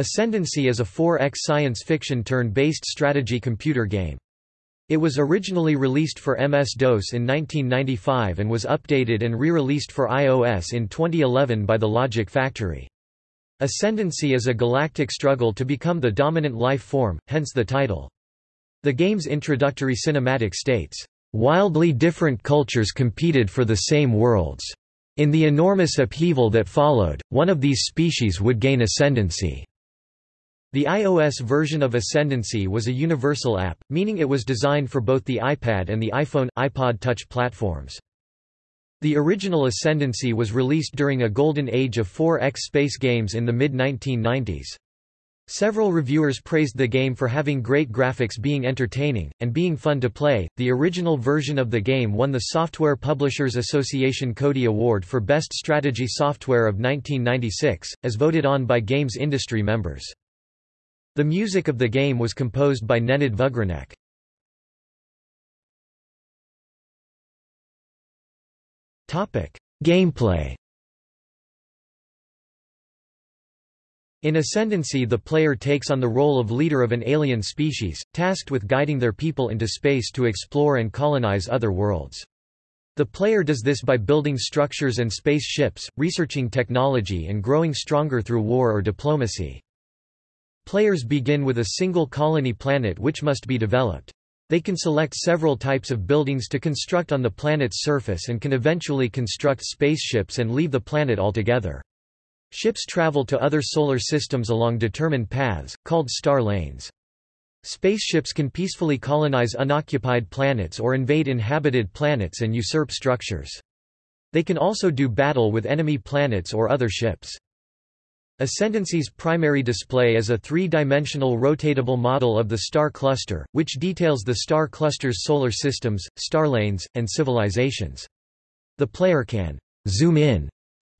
Ascendancy is a 4X science fiction turn-based strategy computer game. It was originally released for MS-DOS in 1995 and was updated and re-released for iOS in 2011 by the Logic Factory. Ascendancy is a galactic struggle to become the dominant life form, hence the title. The game's introductory cinematic states, "...wildly different cultures competed for the same worlds. In the enormous upheaval that followed, one of these species would gain ascendancy." The iOS version of Ascendancy was a universal app, meaning it was designed for both the iPad and the iPhone, iPod Touch platforms. The original Ascendancy was released during a golden age of 4X space games in the mid-1990s. Several reviewers praised the game for having great graphics being entertaining, and being fun to play. The original version of the game won the Software Publishers Association Codie Award for Best Strategy Software of 1996, as voted on by games industry members. The music of the game was composed by Nenad Vugrinec. Gameplay In Ascendancy the player takes on the role of leader of an alien species, tasked with guiding their people into space to explore and colonize other worlds. The player does this by building structures and space ships, researching technology and growing stronger through war or diplomacy. Players begin with a single colony planet which must be developed. They can select several types of buildings to construct on the planet's surface and can eventually construct spaceships and leave the planet altogether. Ships travel to other solar systems along determined paths, called star lanes. Spaceships can peacefully colonize unoccupied planets or invade inhabited planets and usurp structures. They can also do battle with enemy planets or other ships. Ascendancy's primary display is a three-dimensional rotatable model of the star cluster, which details the star cluster's solar systems, star lanes, and civilizations. The player can zoom in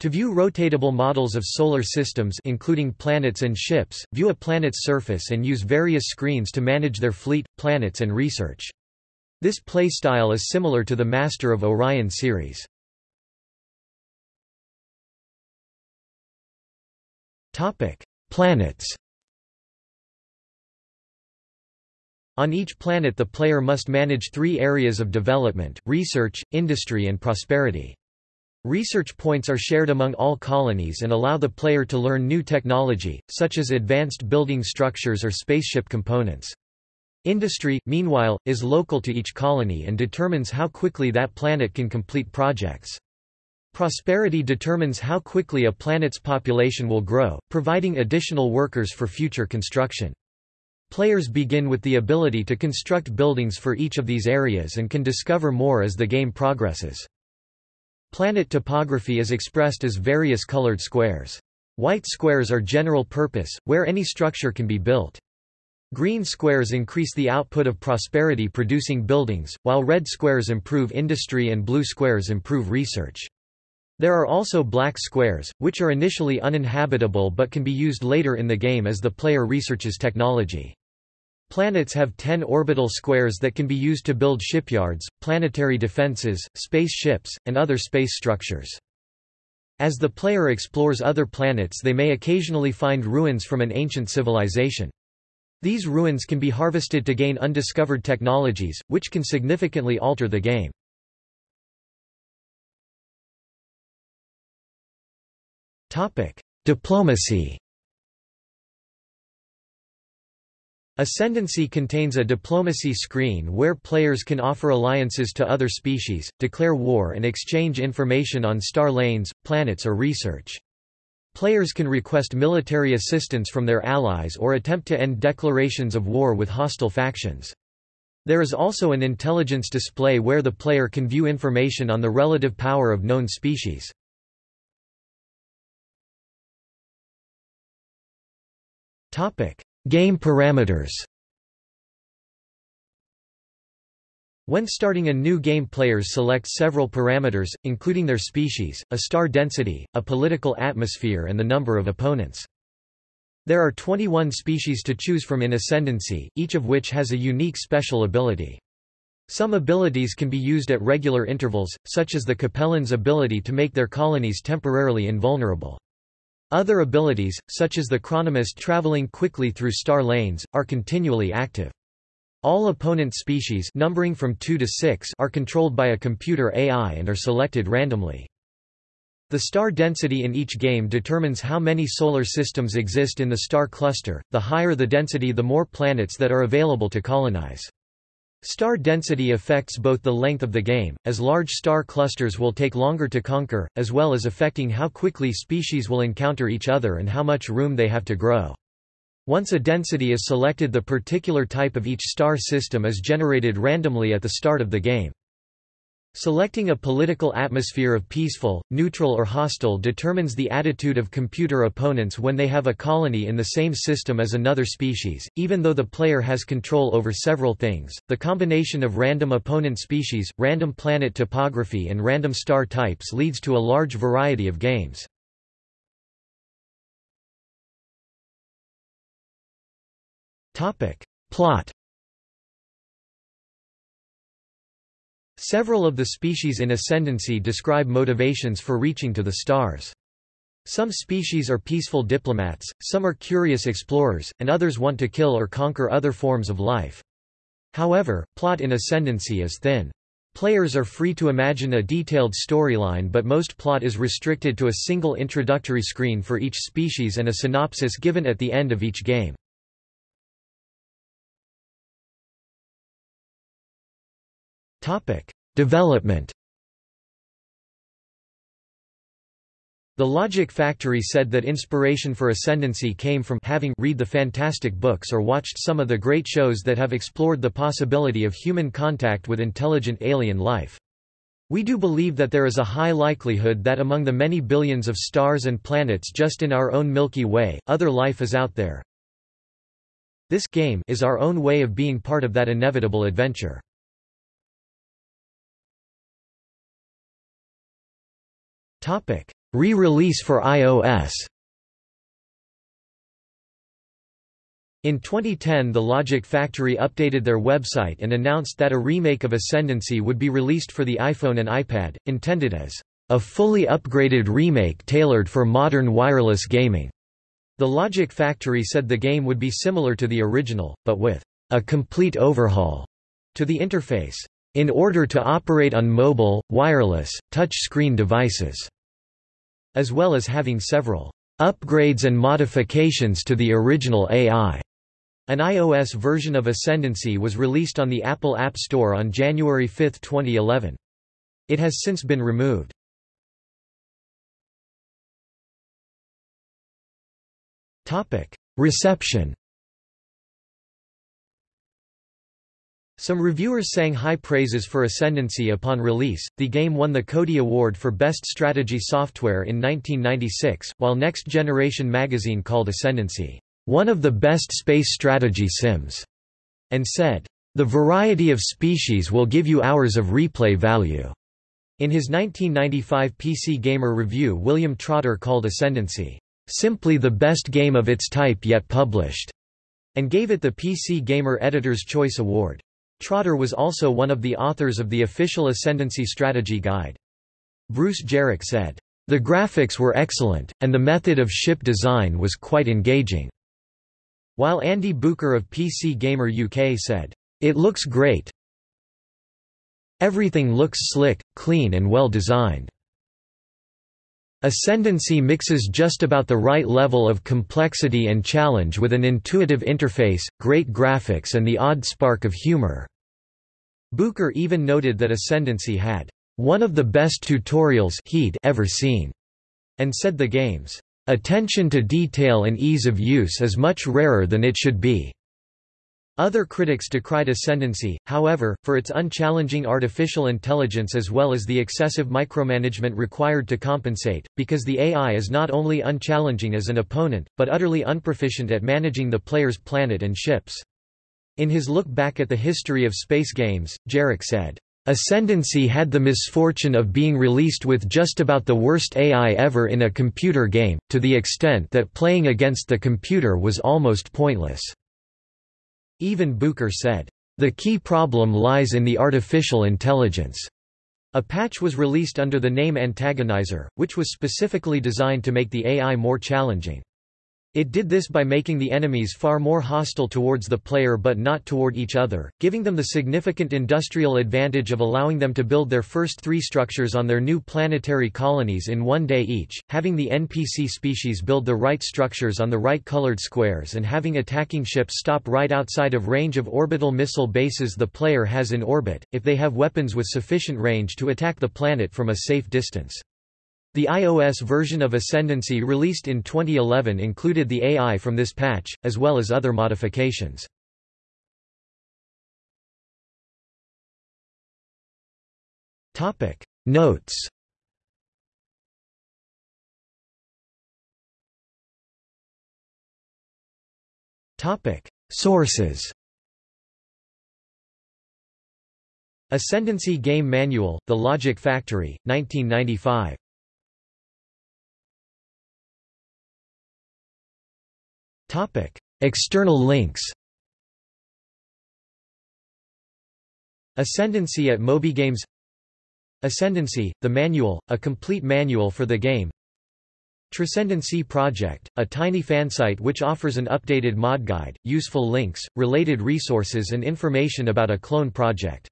to view rotatable models of solar systems including planets and ships, view a planet's surface and use various screens to manage their fleet, planets and research. This playstyle is similar to the Master of Orion series. Topic: Planets. On each planet the player must manage three areas of development, research, industry and prosperity. Research points are shared among all colonies and allow the player to learn new technology, such as advanced building structures or spaceship components. Industry, meanwhile, is local to each colony and determines how quickly that planet can complete projects. Prosperity determines how quickly a planet's population will grow, providing additional workers for future construction. Players begin with the ability to construct buildings for each of these areas and can discover more as the game progresses. Planet topography is expressed as various colored squares. White squares are general purpose, where any structure can be built. Green squares increase the output of prosperity producing buildings, while red squares improve industry and blue squares improve research. There are also black squares, which are initially uninhabitable but can be used later in the game as the player researches technology. Planets have 10 orbital squares that can be used to build shipyards, planetary defenses, space ships, and other space structures. As the player explores other planets they may occasionally find ruins from an ancient civilization. These ruins can be harvested to gain undiscovered technologies, which can significantly alter the game. Diplomacy. Ascendancy contains a diplomacy screen where players can offer alliances to other species, declare war and exchange information on star lanes, planets or research. Players can request military assistance from their allies or attempt to end declarations of war with hostile factions. There is also an intelligence display where the player can view information on the relative power of known species. Topic: Game parameters. When starting a new game players select several parameters, including their species, a star density, a political atmosphere and the number of opponents. There are 21 species to choose from in Ascendancy, each of which has a unique special ability. Some abilities can be used at regular intervals, such as the Capelon's ability to make their colonies temporarily invulnerable. Other abilities, such as the Chronomyst traveling quickly through star lanes, are continually active. All opponent species numbering from 2 to 6 are controlled by a computer AI and are selected randomly. The star density in each game determines how many solar systems exist in the star cluster, the higher the density the more planets that are available to colonize. Star density affects both the length of the game, as large star clusters will take longer to conquer, as well as affecting how quickly species will encounter each other and how much room they have to grow. Once a density is selected the particular type of each star system is generated randomly at the start of the game. Selecting a political atmosphere of peaceful, neutral or hostile determines the attitude of computer opponents when they have a colony in the same system as another species, even though the player has control over several things. The combination of random opponent species, random planet topography and random star types leads to a large variety of games. Plot Several of the species in Ascendancy describe motivations for reaching to the stars. Some species are peaceful diplomats, some are curious explorers, and others want to kill or conquer other forms of life. However, plot in Ascendancy is thin. Players are free to imagine a detailed storyline but most plot is restricted to a single introductory screen for each species and a synopsis given at the end of each game. Development. The Logic Factory said that inspiration for Ascendancy came from having read the fantastic books or watched some of the great shows that have explored the possibility of human contact with intelligent alien life. We do believe that there is a high likelihood that among the many billions of stars and planets just in our own Milky Way, other life is out there. This game is our own way of being part of that inevitable adventure. Re-release for iOS. In 2010 the Logic Factory updated their website and announced that a remake of Ascendancy would be released for the iPhone and iPad, intended as a fully upgraded remake tailored for modern wireless gaming. The Logic Factory said the game would be similar to the original, but with a complete overhaul to the interface in order to operate on mobile, wireless, touch-screen devices, as well as having several upgrades and modifications to the original AI. An iOS version of Ascendancy was released on the Apple App Store on January 5, 2011. It has since been removed. Reception Some reviewers sang high praises for Ascendancy upon release. The game won the Codie Award for Best Strategy Software in 1996, while Next Generation magazine called Ascendancy one of the best space strategy sims, and said, The variety of species will give you hours of replay value. In his 1995 PC Gamer review, William Trotter called Ascendancy simply the best game of its type yet published, and gave it the PC Gamer Editor's Choice Award. Trotter was also one of the authors of the official Ascendancy Strategy Guide. Bruce Geryk said, The graphics were excellent, and the method of ship design was quite engaging. While Andy Butcher of PC Gamer UK said, It looks great. Everything looks slick, clean and well designed. Ascendancy mixes just about the right level of complexity and challenge with an intuitive interface, great graphics and the odd spark of humor. Butcher even noted that Ascendancy had one of the best tutorials he'd ever seen, and said the game's attention to detail and ease of use is much rarer than it should be. Other critics decried Ascendancy, however, for its unchallenging artificial intelligence as well as the excessive micromanagement required to compensate, because the AI is not only unchallenging as an opponent, but utterly unproficient at managing the player's planet and ships. In his look back at the history of space games, Geryk said, Ascendancy had the misfortune of being released with just about the worst AI ever in a computer game, to the extent that playing against the computer was almost pointless. Andy Butcher said, The key problem lies in the artificial intelligence. A patch was released under the name Antagonizer, which was specifically designed to make the AI more challenging. It did this by making the enemies far more hostile towards the player but not toward each other, giving them the significant industrial advantage of allowing them to build their first three structures on their new planetary colonies in one day each, having the NPC species build the right structures on the right colored squares and having attacking ships stop right outside of range of orbital missile bases the player has in orbit, if they have weapons with sufficient range to attack the planet from a safe distance. The iOS version of Ascendancy released in 2011 included the AI from this patch, as well as other modifications. Notes. Sources. Ascendancy Game Manual, The Logic Factory, 1995 Topic: External links. Ascendancy at MobyGames Ascendancy, the manual, a complete manual for the game Transcendency Project, a tiny fansite which offers an updated mod guide, useful links, related resources and information about a clone project